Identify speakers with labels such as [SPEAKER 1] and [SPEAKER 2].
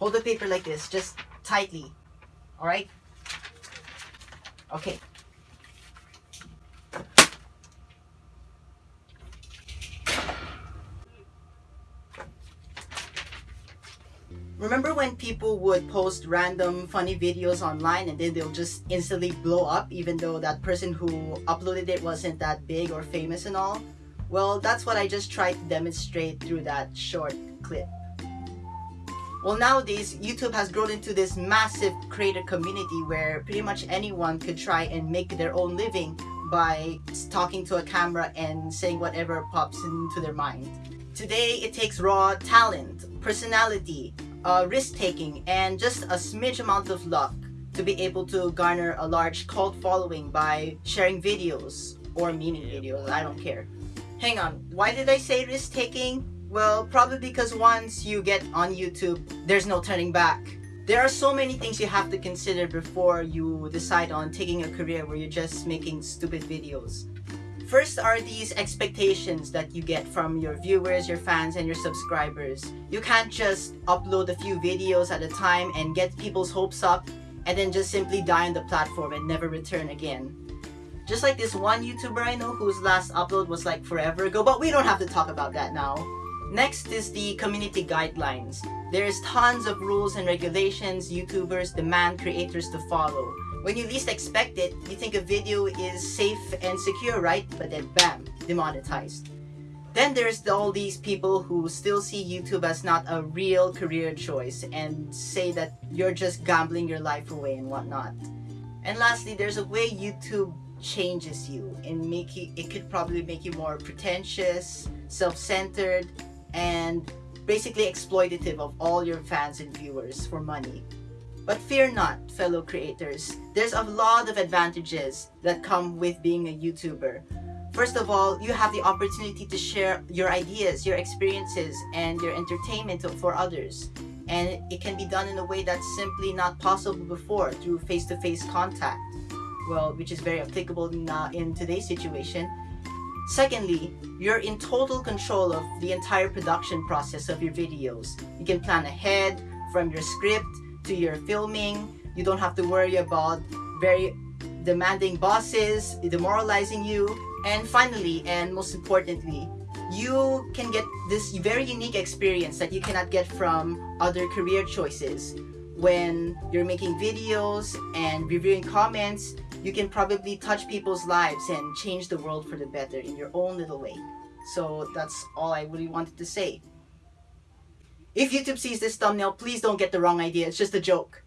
[SPEAKER 1] hold the paper like this, just tightly. Alright? Okay. Remember when people would post random funny videos online and then they'll just instantly blow up even though that person who uploaded it wasn't that big or famous and all? Well, that's what I just tried to demonstrate through that short clip. Well, nowadays, YouTube has grown into this massive creator community where pretty much anyone could try and make their own living by talking to a camera and saying whatever pops into their mind. Today, it takes raw talent, personality, uh, risk-taking, and just a smidge amount of luck to be able to garner a large cult following by sharing videos or meaning videos, I don't care. Hang on, why did I say risk-taking? Well, probably because once you get on YouTube, there's no turning back. There are so many things you have to consider before you decide on taking a career where you're just making stupid videos. First are these expectations that you get from your viewers, your fans, and your subscribers. You can't just upload a few videos at a time and get people's hopes up and then just simply die on the platform and never return again. Just like this one YouTuber I know whose last upload was like forever ago, but we don't have to talk about that now. Next is the community guidelines. There's tons of rules and regulations YouTubers demand creators to follow. When you least expect it, you think a video is safe and secure, right? But then bam, demonetized. Then there's all these people who still see YouTube as not a real career choice and say that you're just gambling your life away and whatnot. And lastly, there's a way YouTube changes you and make you, it could probably make you more pretentious, self-centered, and basically exploitative of all your fans and viewers for money. But fear not, fellow creators. There's a lot of advantages that come with being a YouTuber. First of all, you have the opportunity to share your ideas, your experiences, and your entertainment for others. And it can be done in a way that's simply not possible before through face-to-face -face contact. Well, which is very applicable in, uh, in today's situation. Secondly, you're in total control of the entire production process of your videos. You can plan ahead from your script to your filming. You don't have to worry about very demanding bosses, demoralizing you. And finally, and most importantly, you can get this very unique experience that you cannot get from other career choices. When you're making videos and reviewing comments, you can probably touch people's lives and change the world for the better in your own little way. So that's all I really wanted to say. If YouTube sees this thumbnail, please don't get the wrong idea. It's just a joke.